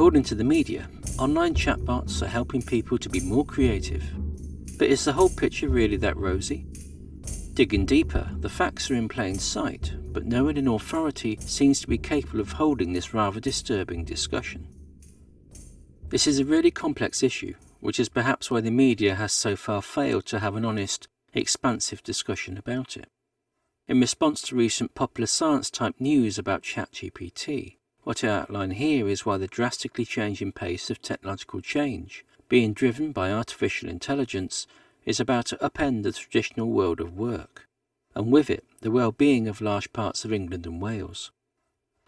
According to the media, online chatbots are helping people to be more creative. But is the whole picture really that rosy? Digging deeper, the facts are in plain sight, but no one in authority seems to be capable of holding this rather disturbing discussion. This is a really complex issue, which is perhaps why the media has so far failed to have an honest, expansive discussion about it. In response to recent popular science type news about ChatGPT, what I outline here is why the drastically changing pace of technological change, being driven by artificial intelligence, is about to upend the traditional world of work, and with it the well-being of large parts of England and Wales.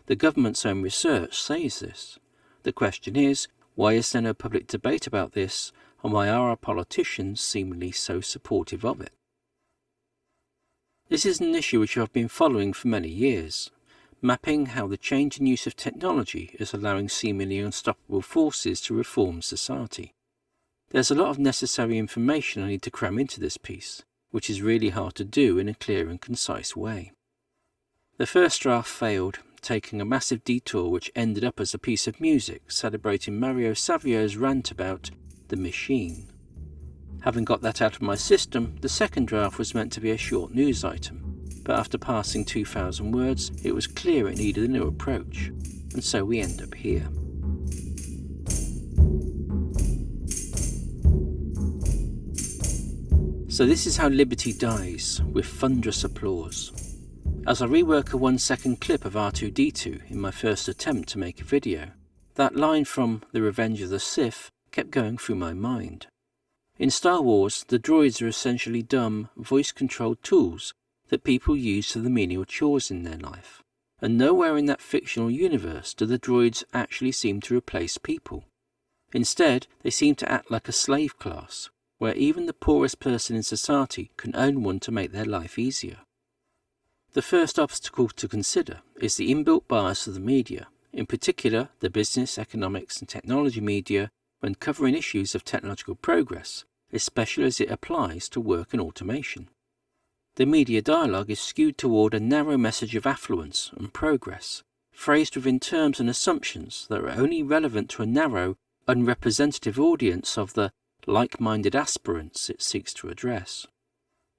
The government's own research says this. The question is, why is there no public debate about this, and why are our politicians seemingly so supportive of it? This is an issue which I've been following for many years, mapping how the change in use of technology is allowing seemingly unstoppable forces to reform society. There's a lot of necessary information I need to cram into this piece, which is really hard to do in a clear and concise way. The first draft failed, taking a massive detour which ended up as a piece of music celebrating Mario Savio's rant about the machine. Having got that out of my system, the second draft was meant to be a short news item, but after passing 2,000 words, it was clear it needed a new approach, and so we end up here. So this is how liberty dies, with thunderous applause. As I rework a one second clip of R2-D2 in my first attempt to make a video, that line from The Revenge of the Sith kept going through my mind. In Star Wars, the droids are essentially dumb, voice-controlled tools that people use for the menial chores in their life. And nowhere in that fictional universe do the droids actually seem to replace people. Instead, they seem to act like a slave class, where even the poorest person in society can own one to make their life easier. The first obstacle to consider is the inbuilt bias of the media, in particular the business, economics and technology media when covering issues of technological progress, especially as it applies to work and automation. The media dialogue is skewed toward a narrow message of affluence and progress, phrased within terms and assumptions that are only relevant to a narrow, unrepresentative audience of the like-minded aspirants it seeks to address.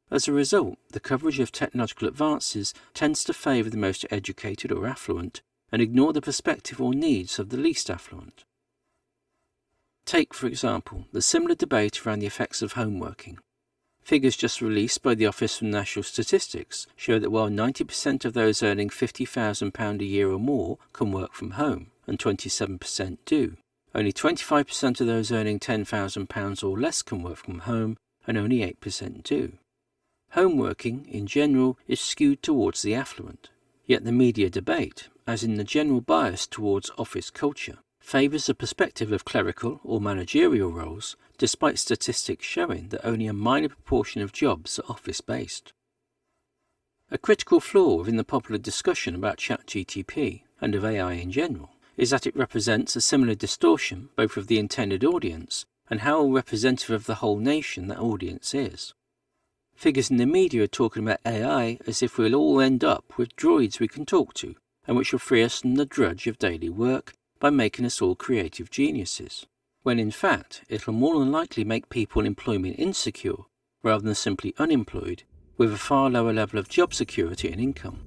As a result, the coverage of technological advances tends to favour the most educated or affluent and ignore the perspective or needs of the least affluent. Take, for example, the similar debate around the effects of homeworking. Figures just released by the Office for National Statistics show that while 90% of those earning £50,000 a year or more can work from home, and 27% do, only 25% of those earning £10,000 or less can work from home, and only 8% do. Home working, in general, is skewed towards the affluent, yet the media debate, as in the general bias towards office culture, favours the perspective of clerical or managerial roles, despite statistics showing that only a minor proportion of jobs are office-based. A critical flaw within the popular discussion about ChatGTP and of AI in general is that it represents a similar distortion both of the intended audience and how representative of the whole nation that audience is. Figures in the media are talking about AI as if we'll all end up with droids we can talk to and which will free us from the drudge of daily work by making us all creative geniuses, when in fact it'll more than likely make people employment insecure rather than simply unemployed with a far lower level of job security and income.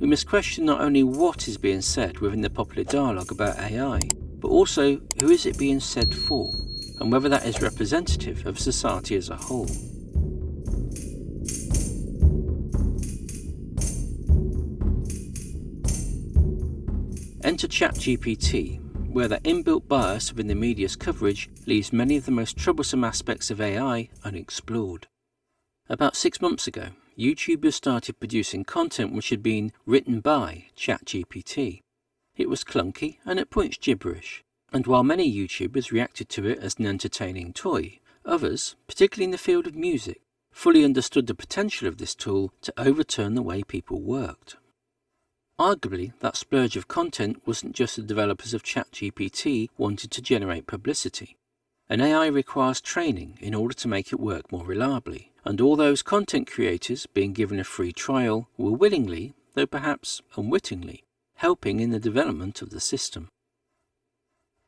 We must question not only what is being said within the popular dialogue about AI, but also who is it being said for, and whether that is representative of society as a whole. Enter ChatGPT, where the inbuilt bias within the media's coverage leaves many of the most troublesome aspects of AI unexplored. About six months ago, YouTubers started producing content which had been written by ChatGPT. It was clunky and at points gibberish, and while many YouTubers reacted to it as an entertaining toy, others, particularly in the field of music, fully understood the potential of this tool to overturn the way people worked. Arguably, that splurge of content wasn't just the developers of ChatGPT wanted to generate publicity. An AI requires training in order to make it work more reliably, and all those content creators being given a free trial were willingly, though perhaps unwittingly, helping in the development of the system.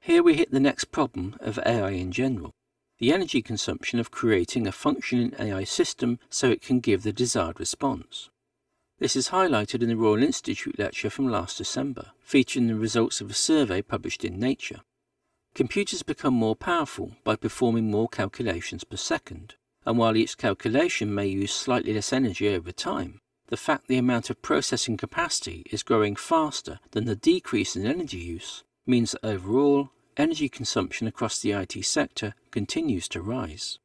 Here we hit the next problem of AI in general, the energy consumption of creating a functioning AI system so it can give the desired response. This is highlighted in the Royal Institute lecture from last December, featuring the results of a survey published in Nature. Computers become more powerful by performing more calculations per second, and while each calculation may use slightly less energy over time, the fact the amount of processing capacity is growing faster than the decrease in energy use means that overall, energy consumption across the IT sector continues to rise.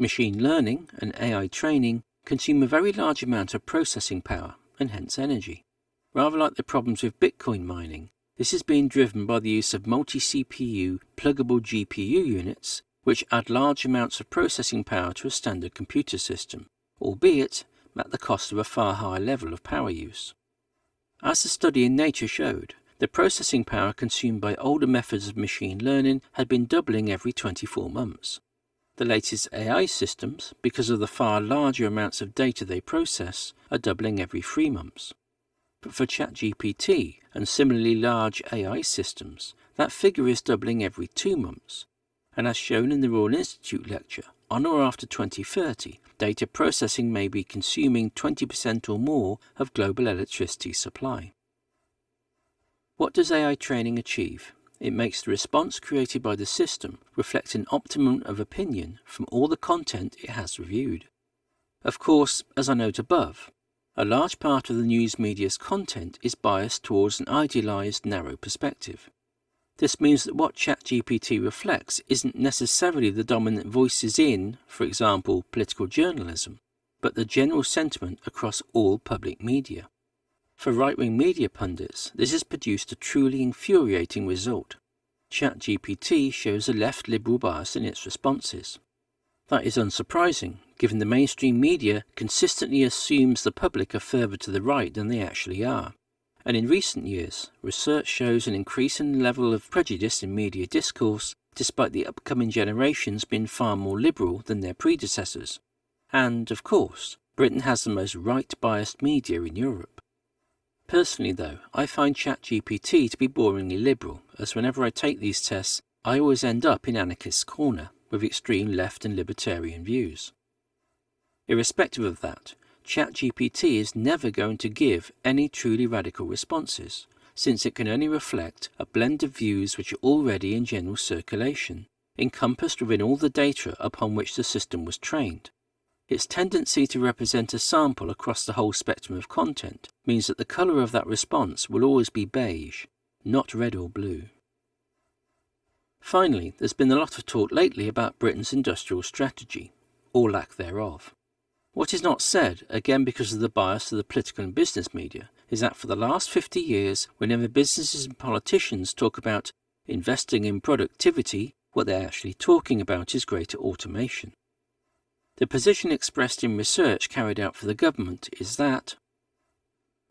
Machine learning and AI training consume a very large amount of processing power and hence energy. Rather like the problems with Bitcoin mining, this is being driven by the use of multi-CPU pluggable GPU units which add large amounts of processing power to a standard computer system, albeit at the cost of a far higher level of power use. As the study in Nature showed, the processing power consumed by older methods of machine learning had been doubling every 24 months. The latest AI systems, because of the far larger amounts of data they process, are doubling every three months. But for ChatGPT and similarly large AI systems, that figure is doubling every two months. And as shown in the Royal Institute lecture, on or after 2030, data processing may be consuming 20% or more of global electricity supply. What does AI training achieve? It makes the response created by the system reflect an optimum of opinion from all the content it has reviewed. Of course, as I note above, a large part of the news media's content is biased towards an idealized narrow perspective. This means that what ChatGPT reflects isn't necessarily the dominant voices in, for example, political journalism, but the general sentiment across all public media. For right-wing media pundits, this has produced a truly infuriating result. ChatGPT shows a left liberal bias in its responses. That is unsurprising, given the mainstream media consistently assumes the public are further to the right than they actually are. And in recent years, research shows an increasing level of prejudice in media discourse, despite the upcoming generations being far more liberal than their predecessors. And, of course, Britain has the most right-biased media in Europe. Personally though, I find ChatGPT to be boringly liberal, as whenever I take these tests, I always end up in anarchist's corner, with extreme left and libertarian views. Irrespective of that, ChatGPT is never going to give any truly radical responses, since it can only reflect a blend of views which are already in general circulation, encompassed within all the data upon which the system was trained. Its tendency to represent a sample across the whole spectrum of content means that the colour of that response will always be beige, not red or blue. Finally, there's been a lot of talk lately about Britain's industrial strategy, or lack thereof. What is not said, again because of the bias of the political and business media, is that for the last 50 years, whenever businesses and politicians talk about investing in productivity, what they're actually talking about is greater automation. The position expressed in research carried out for the government is that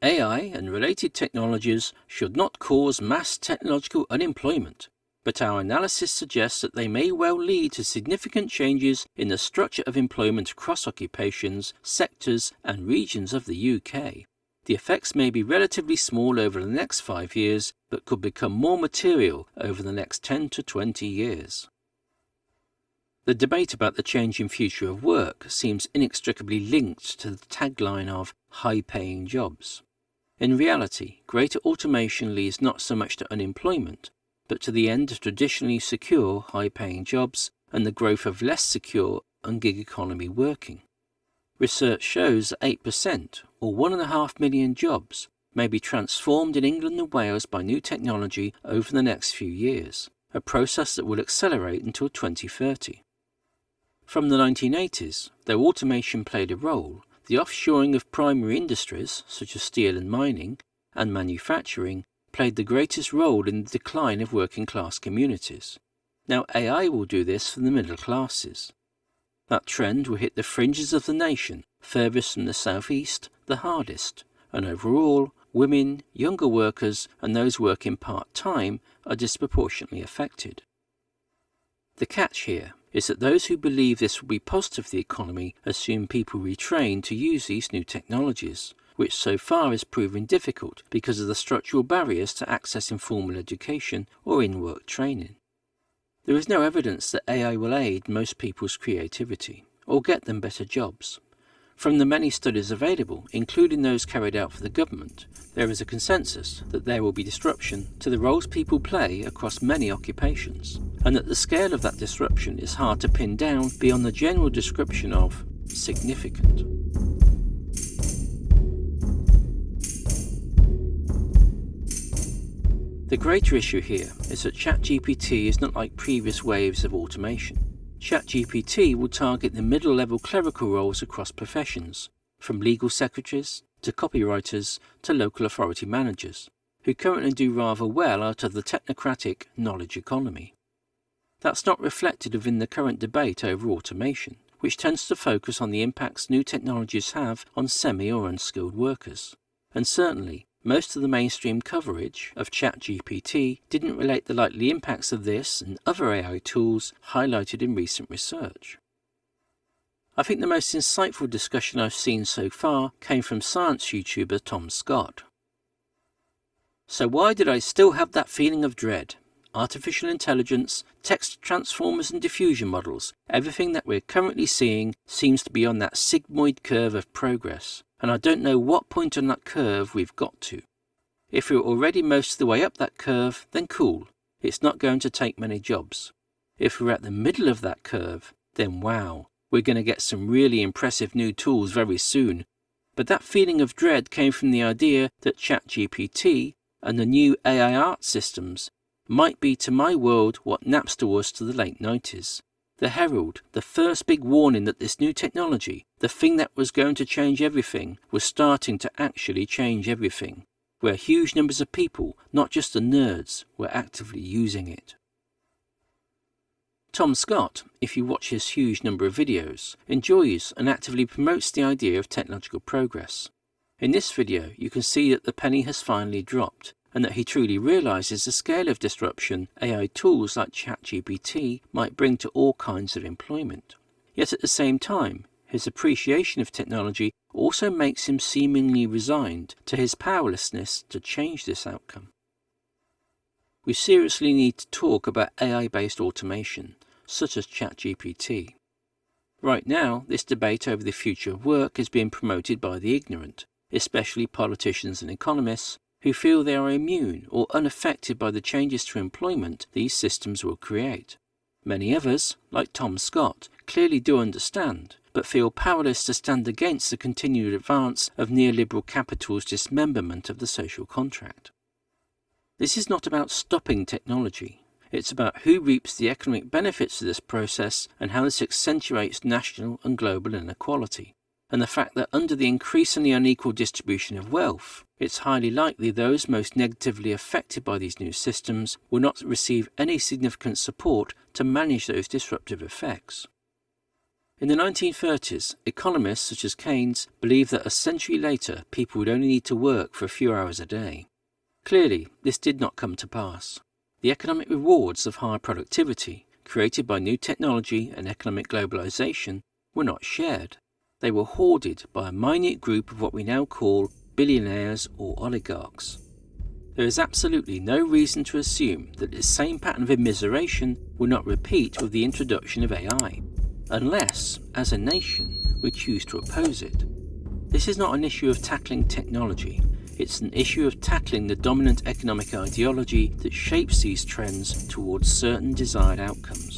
AI and related technologies should not cause mass technological unemployment, but our analysis suggests that they may well lead to significant changes in the structure of employment across occupations, sectors and regions of the UK. The effects may be relatively small over the next five years, but could become more material over the next 10 to 20 years. The debate about the changing future of work seems inextricably linked to the tagline of high-paying jobs. In reality, greater automation leads not so much to unemployment, but to the end of traditionally secure high-paying jobs and the growth of less secure and gig economy working. Research shows that 8%, or 1.5 million jobs, may be transformed in England and Wales by new technology over the next few years, a process that will accelerate until 2030. From the 1980s, though automation played a role, the offshoring of primary industries, such as steel and mining, and manufacturing, played the greatest role in the decline of working class communities. Now AI will do this for the middle classes. That trend will hit the fringes of the nation, furthest from the southeast, the hardest, and overall, women, younger workers, and those working part-time are disproportionately affected. The catch here is that those who believe this will be positive for the economy assume people retrain to use these new technologies, which so far is proving difficult because of the structural barriers to accessing formal education or in-work training. There is no evidence that AI will aid most people's creativity or get them better jobs. From the many studies available, including those carried out for the government, there is a consensus that there will be disruption to the roles people play across many occupations, and that the scale of that disruption is hard to pin down beyond the general description of significant. The greater issue here is that ChatGPT is not like previous waves of automation. ChatGPT will target the middle-level clerical roles across professions, from legal secretaries to copywriters to local authority managers, who currently do rather well out of the technocratic knowledge economy. That's not reflected within the current debate over automation, which tends to focus on the impacts new technologies have on semi or unskilled workers. And certainly, most of the mainstream coverage of ChatGPT didn't relate the likely impacts of this and other AI tools highlighted in recent research. I think the most insightful discussion I've seen so far came from science YouTuber Tom Scott. So why did I still have that feeling of dread? Artificial intelligence, text transformers and diffusion models, everything that we're currently seeing seems to be on that sigmoid curve of progress and I don't know what point on that curve we've got to. If we're already most of the way up that curve, then cool, it's not going to take many jobs. If we're at the middle of that curve, then wow, we're going to get some really impressive new tools very soon. But that feeling of dread came from the idea that ChatGPT and the new AI art systems might be to my world what Napster was to the late 90s. The herald, the first big warning that this new technology, the thing that was going to change everything, was starting to actually change everything, where huge numbers of people, not just the nerds, were actively using it. Tom Scott, if you watch his huge number of videos, enjoys and actively promotes the idea of technological progress. In this video, you can see that the penny has finally dropped, and that he truly realizes the scale of disruption AI tools like ChatGPT might bring to all kinds of employment. Yet at the same time, his appreciation of technology also makes him seemingly resigned to his powerlessness to change this outcome. We seriously need to talk about AI-based automation, such as ChatGPT. Right now, this debate over the future of work is being promoted by the ignorant, especially politicians and economists, who feel they are immune or unaffected by the changes to employment these systems will create. Many others, like Tom Scott, clearly do understand, but feel powerless to stand against the continued advance of neoliberal capital's dismemberment of the social contract. This is not about stopping technology. It's about who reaps the economic benefits of this process and how this accentuates national and global inequality and the fact that under the increasingly unequal distribution of wealth, it's highly likely those most negatively affected by these new systems will not receive any significant support to manage those disruptive effects. In the 1930s, economists such as Keynes believed that a century later people would only need to work for a few hours a day. Clearly, this did not come to pass. The economic rewards of higher productivity, created by new technology and economic globalization, were not shared they were hoarded by a minute group of what we now call billionaires or oligarchs. There is absolutely no reason to assume that this same pattern of immiseration will not repeat with the introduction of AI, unless, as a nation, we choose to oppose it. This is not an issue of tackling technology, it's an issue of tackling the dominant economic ideology that shapes these trends towards certain desired outcomes.